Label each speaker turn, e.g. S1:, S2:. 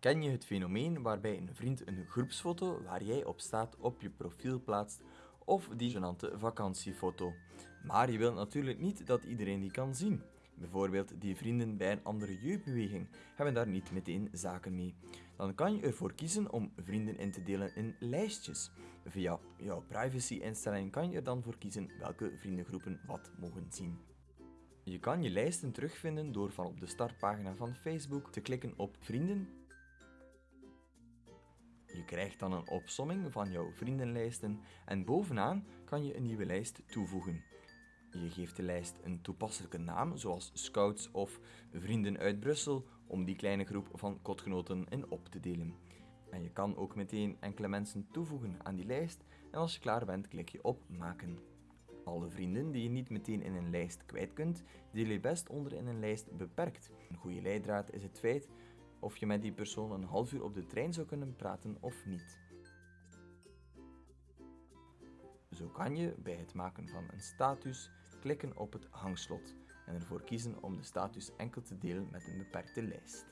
S1: Ken je het fenomeen waarbij een vriend een groepsfoto waar jij op staat op je profiel plaatst of die genante vakantiefoto? Maar je wilt natuurlijk niet dat iedereen die kan zien. Bijvoorbeeld die vrienden bij een andere jeugdbeweging hebben daar niet meteen zaken mee. Dan kan je ervoor kiezen om vrienden in te delen in lijstjes. Via jouw privacy-instelling kan je er dan voor kiezen welke vriendengroepen wat mogen zien. Je kan je lijsten terugvinden door van op de startpagina van Facebook te klikken op Vrienden. Je krijgt dan een opsomming van jouw vriendenlijsten en bovenaan kan je een nieuwe lijst toevoegen. Je geeft de lijst een toepasselijke naam, zoals Scouts of Vrienden uit Brussel, om die kleine groep van kotgenoten in op te delen. En je kan ook meteen enkele mensen toevoegen aan die lijst en als je klaar bent klik je op Maken. Alle vrienden die je niet meteen in een lijst kwijt kunt, deel je best onder in een lijst beperkt. Een goede leidraad is het feit of je met die persoon een half uur op de trein zou kunnen praten of niet. Zo kan je bij het maken van een status klikken op het hangslot en ervoor kiezen om de status enkel te delen met een beperkte lijst.